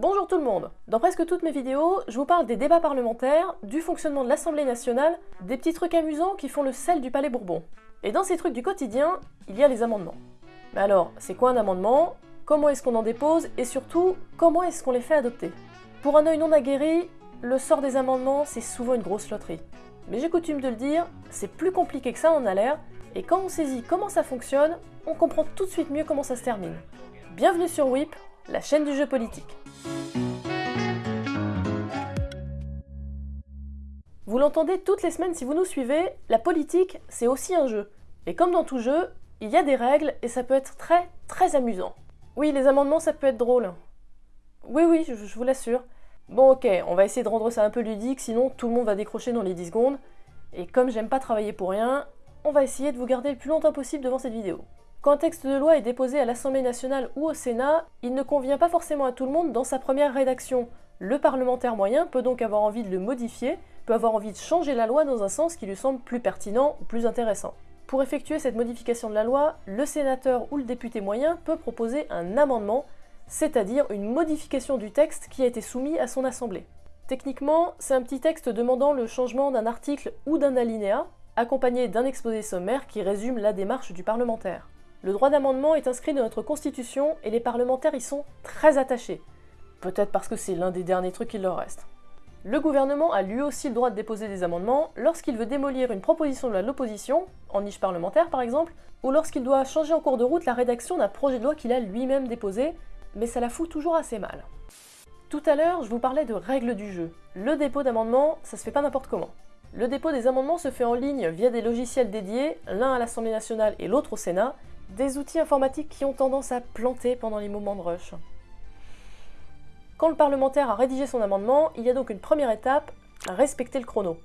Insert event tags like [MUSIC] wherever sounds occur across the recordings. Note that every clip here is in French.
Bonjour tout le monde Dans presque toutes mes vidéos, je vous parle des débats parlementaires, du fonctionnement de l'Assemblée nationale, des petits trucs amusants qui font le sel du Palais Bourbon. Et dans ces trucs du quotidien, il y a les amendements. Mais alors, c'est quoi un amendement? Comment est-ce qu'on en dépose? Et surtout, comment est-ce qu'on les fait adopter? Pour un œil non aguerri, le sort des amendements, c'est souvent une grosse loterie. Mais j'ai coutume de le dire, c'est plus compliqué que ça en a l'air, et quand on saisit comment ça fonctionne, on comprend tout de suite mieux comment ça se termine. Bienvenue sur WIP, la chaîne du jeu politique. Vous l'entendez toutes les semaines si vous nous suivez, la politique, c'est aussi un jeu. Et comme dans tout jeu, il y a des règles et ça peut être très très amusant. Oui, les amendements, ça peut être drôle. Oui, oui, je, vous l'assure. Bon, ok, on va essayer de rendre ça un peu ludique, sinon tout le monde va décrocher dans les 10 secondes. Et comme j'aime pas travailler pour rien, on va essayer de vous garder le plus longtemps possible devant cette vidéo. Quand un texte de loi est déposé à l'Assemblée nationale ou au Sénat, il ne convient pas forcément à tout le monde dans sa première rédaction. Le parlementaire moyen peut donc avoir envie de le modifier, peut avoir envie de changer la loi dans un sens qui lui semble plus pertinent ou plus intéressant. Pour effectuer cette modification de la loi, le sénateur ou le député moyen peut proposer un amendement, c'est-à-dire une modification du texte qui a été soumis à son assemblée. Techniquement, c'est un petit texte demandant le changement d'un article ou d'un alinéa, accompagné d'un exposé sommaire qui résume la démarche du parlementaire. Le droit d'amendement est inscrit dans notre constitution et les parlementaires y sont très attachés. Peut-être parce que c'est l'un des derniers trucs qu'il leur reste. Le gouvernement a lui aussi le droit de déposer des amendements lorsqu'il veut démolir une proposition de l'opposition, en niche parlementaire par exemple, ou lorsqu'il doit changer en cours de route la rédaction d'un projet de loi qu'il a lui-même déposé, mais ça la fout toujours assez mal. Tout à l'heure, je vous parlais de règles du jeu. Le dépôt d'amendements, ça se fait pas n'importe comment. Le dépôt des amendements se fait en ligne via des logiciels dédiés, l'un à l'Assemblée nationale et l'autre au Sénat, des outils informatiques qui ont tendance à planter pendant les moments de rush. Quand le parlementaire a rédigé son amendement, il y a donc une première étape, respecter le chrono.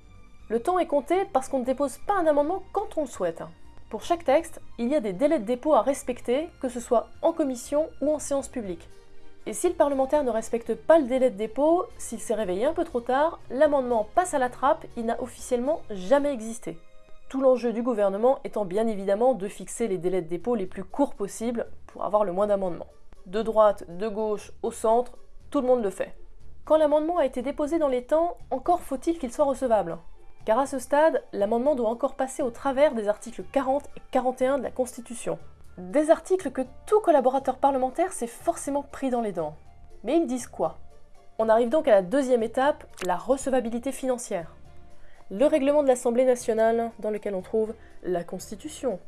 Le temps est compté parce qu'on ne dépose pas un amendement quand on le souhaite. Pour chaque texte, il y a des délais de dépôt à respecter, que ce soit en commission ou en séance publique. Et si le parlementaire ne respecte pas le délai de dépôt, s'il s'est réveillé un peu trop tard, l'amendement passe à la trappe, il n'a officiellement jamais existé. Tout l'enjeu du gouvernement étant bien évidemment de fixer les délais de dépôt les plus courts possibles pour avoir le moins d'amendements. De droite, de gauche, au centre, tout le monde le fait. Quand l'amendement a été déposé dans les temps, encore faut-il qu'il soit recevable. Car à ce stade, l'amendement doit encore passer au travers des articles 40 et 41 de la Constitution. Des articles que tout collaborateur parlementaire s'est forcément pris dans les dents. Mais ils disent quoi? On arrive donc à la deuxième étape, la recevabilité financière le règlement de l'Assemblée nationale, dans lequel on trouve la Constitution.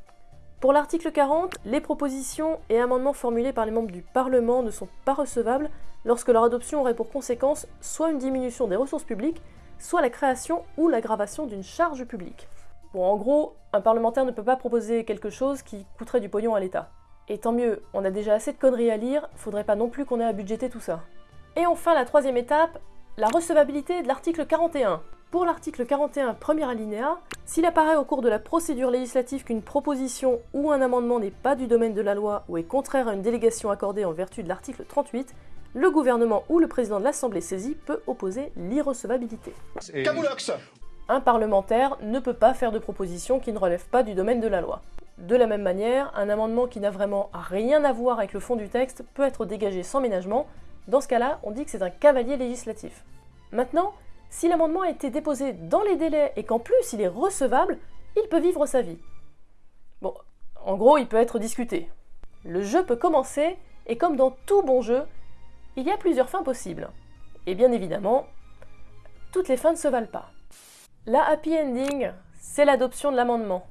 Pour l'article 40, les propositions et amendements formulés par les membres du Parlement ne sont pas recevables lorsque leur adoption aurait pour conséquence soit une diminution des ressources publiques, soit la création ou l'aggravation d'une charge publique. Bon, en gros, un parlementaire ne peut pas proposer quelque chose qui coûterait du pognon à l'État. Et tant mieux, on a déjà assez de conneries à lire, faudrait pas non plus qu'on ait à budgéter tout ça. Et enfin, la troisième étape, la recevabilité de l'article 41. Pour l'article 41, premier alinéa, s'il apparaît au cours de la procédure législative qu'une proposition ou un amendement n'est pas du domaine de la loi ou est contraire à une délégation accordée en vertu de l'article 38, le gouvernement ou le président de l'Assemblée saisie peut opposer l'irrecevabilité. Un parlementaire ne peut pas faire de proposition qui ne relève pas du domaine de la loi. De la même manière, un amendement qui n'a vraiment rien à voir avec le fond du texte peut être dégagé sans ménagement. Dans ce cas-là, on dit que c'est un cavalier législatif. Maintenant, si l'amendement a été déposé dans les délais et qu'en plus il est recevable, il peut vivre sa vie. Bon, en gros, il peut être discuté. Le jeu peut commencer, et comme dans tout bon jeu, il y a plusieurs fins possibles. Et bien évidemment, toutes les fins ne se valent pas. La happy ending, c'est l'adoption de l'amendement.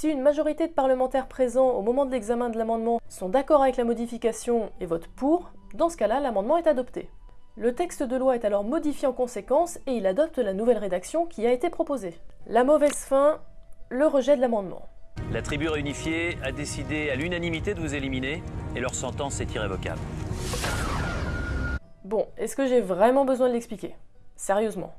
Si une majorité de parlementaires présents au moment de l'examen de l'amendement sont d'accord avec la modification et votent pour, dans ce cas-là, l'amendement est adopté. Le texte de loi est alors modifié en conséquence et il adopte la nouvelle rédaction qui a été proposée. La mauvaise fin, le rejet de l'amendement. La tribu réunifiée a décidé à l'unanimité de vous éliminer et leur sentence est irrévocable. Bon, est-ce que j'ai vraiment besoin de l'expliquer? Sérieusement.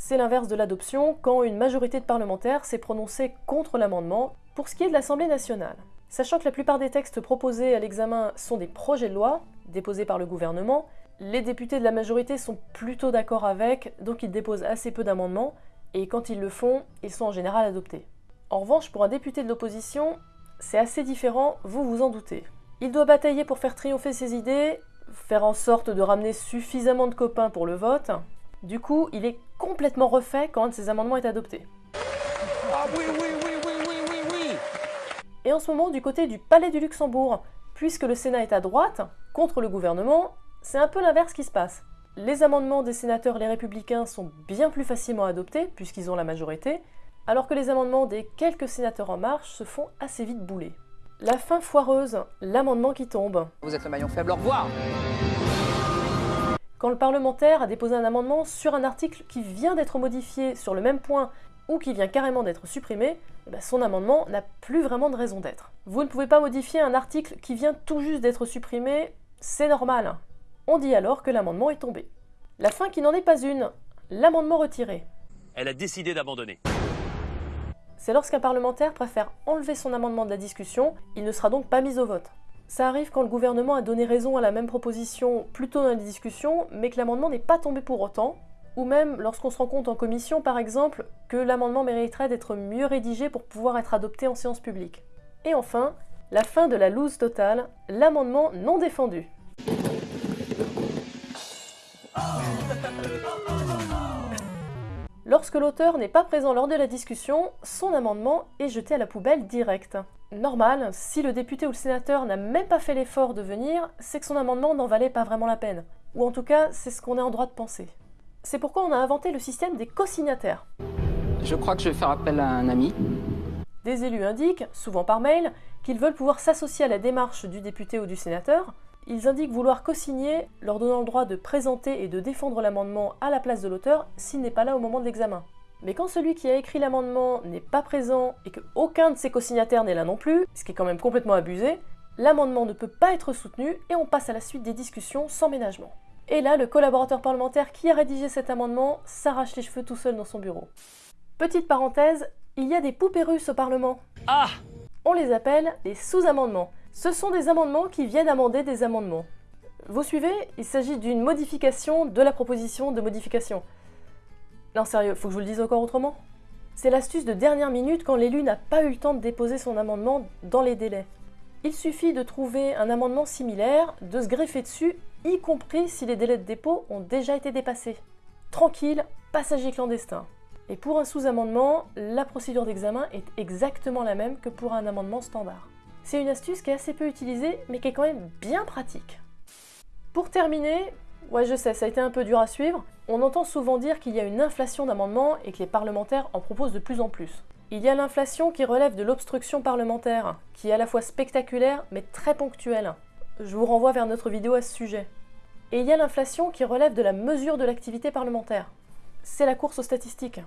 C'est l'inverse de l'adoption quand une majorité de parlementaires s'est prononcée contre l'amendement pour ce qui est de l'Assemblée nationale. Sachant que la plupart des textes proposés à l'examen sont des projets de loi déposés par le gouvernement, les députés de la majorité sont plutôt d'accord avec, donc ils déposent assez peu d'amendements, et quand ils le font, ils sont en général adoptés. En revanche, pour un député de l'opposition, c'est assez différent, vous vous en doutez. Il doit batailler pour faire triompher ses idées, faire en sorte de ramener suffisamment de copains pour le vote. Du coup, il est complètement refait quand un de ses amendements est adopté. Ah oui, oui, oui, oui, oui, oui, oui Et en ce moment, du côté du Palais du Luxembourg, puisque le Sénat est à droite, contre le gouvernement, c'est un peu l'inverse qui se passe. Les amendements des sénateurs les républicains sont bien plus facilement adoptés, puisqu'ils ont la majorité, alors que les amendements des quelques sénateurs en marche se font assez vite bouler. La fin foireuse, l'amendement qui tombe. Vous êtes le maillon faible, au revoir Quand le parlementaire a déposé un amendement sur un article qui vient d'être modifié sur le même point ou qui vient carrément d'être supprimé, eh ben, son amendement n'a plus vraiment de raison d'être. Vous ne pouvez pas modifier un article qui vient tout juste d'être supprimé, c'est normal. On dit alors que l'amendement est tombé. La fin qui n'en est pas une, l'amendement retiré. Elle a décidé d'abandonner. C'est lorsqu'un parlementaire préfère enlever son amendement de la discussion, il ne sera donc pas mis au vote. Ça arrive quand le gouvernement a donné raison à la même proposition plus tôt dans la discussion, mais que l'amendement n'est pas tombé pour autant, ou même lorsqu'on se rend compte en commission, par exemple, que l'amendement mériterait d'être mieux rédigé pour pouvoir être adopté en séance publique. Et enfin, la fin de la loose totale, l'amendement non défendu. Lorsque l'auteur n'est pas présent lors de la discussion, son amendement est jeté à la poubelle directe. Normal, si le député ou le sénateur n'a même pas fait l'effort de venir, c'est que son amendement n'en valait pas vraiment la peine. Ou en tout cas, c'est ce qu'on est en droit de penser. C'est pourquoi on a inventé le système des co-signataires. Je crois que je vais faire appel à un ami. Des élus indiquent, souvent par mail, qu'ils veulent pouvoir s'associer à la démarche du député ou du sénateur. Ils indiquent vouloir co-signer, leur donnant le droit de présenter et de défendre l'amendement à la place de l'auteur s'il n'est pas là au moment de l'examen. Mais quand celui qui a écrit l'amendement n'est pas présent et que aucun de ses co-signataires n'est là non plus, ce qui est quand même complètement abusé, l'amendement ne peut pas être soutenu et on passe à la suite des discussions sans ménagement. Et là, le collaborateur parlementaire qui a rédigé cet amendement s'arrache les cheveux tout seul dans son bureau. Petite parenthèse, il y a des poupées russes au Parlement. Ah On les appelle des sous-amendements. Ce sont des amendements qui viennent amender des amendements. Vous suivez? Il s'agit d'une modification de la proposition de modification. Non sérieux, faut que je vous le dise encore autrement C'est l'astuce de dernière minute quand l'élu n'a pas eu le temps de déposer son amendement dans les délais. Il suffit de trouver un amendement similaire, de se greffer dessus, y compris si les délais de dépôt ont déjà été dépassés. Tranquille, passager clandestin. Et pour un sous-amendement, la procédure d'examen est exactement la même que pour un amendement standard. C'est une astuce qui est assez peu utilisée, mais qui est quand même bien pratique. Pour terminer, ouais je sais, ça a été un peu dur à suivre, on entend souvent dire qu'il y a une inflation d'amendements et que les parlementaires en proposent de plus en plus. Il y a l'inflation qui relève de l'obstruction parlementaire, qui est à la fois spectaculaire mais très ponctuelle. Je vous renvoie vers notre vidéo à ce sujet. Et il y a l'inflation qui relève de la mesure de l'activité parlementaire. C'est la course aux statistiques.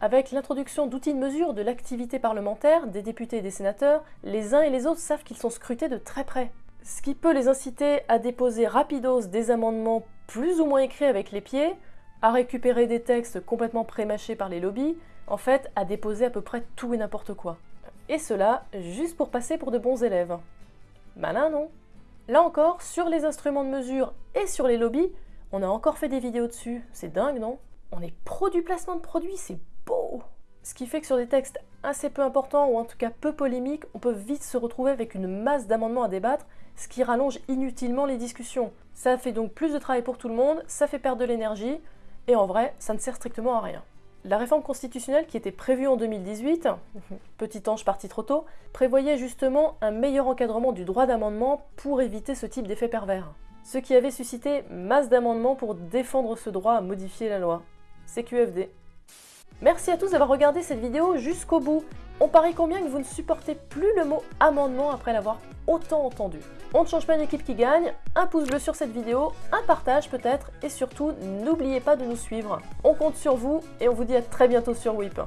Avec l'introduction d'outils de mesure de l'activité parlementaire des députés et des sénateurs, les uns et les autres savent qu'ils sont scrutés de très près. Ce qui peut les inciter à déposer rapidos des amendements plus ou moins écrits avec les pieds, à récupérer des textes complètement prémâchés par les lobbies, en fait à déposer à peu près tout et n'importe quoi. Et cela juste pour passer pour de bons élèves. Malin, non? Là encore, sur les instruments de mesure et sur les lobbies, on a encore fait des vidéos dessus. C'est dingue, non? On est pro du placement de produits, c'est Ce qui fait que sur des textes assez peu importants ou en tout cas peu polémiques, on peut vite se retrouver avec une masse d'amendements à débattre, ce qui rallonge inutilement les discussions. Ça fait donc plus de travail pour tout le monde, ça fait perdre de l'énergie, et en vrai, ça ne sert strictement à rien. La réforme constitutionnelle qui était prévue en 2018, [LAUGHS] petit ange parti trop tôt, prévoyait justement un meilleur encadrement du droit d'amendement pour éviter ce type d'effet pervers. Ce qui avait suscité masse d'amendements pour défendre ce droit à modifier la loi. CQFD. Merci à tous d'avoir regardé cette vidéo jusqu'au bout. On parie combien que vous ne supportez plus le mot amendement après l'avoir autant entendu? On ne change pas une équipe qui gagne, un pouce bleu sur cette vidéo, un partage peut-être, et surtout n'oubliez pas de nous suivre. On compte sur vous et on vous dit à très bientôt sur WIP.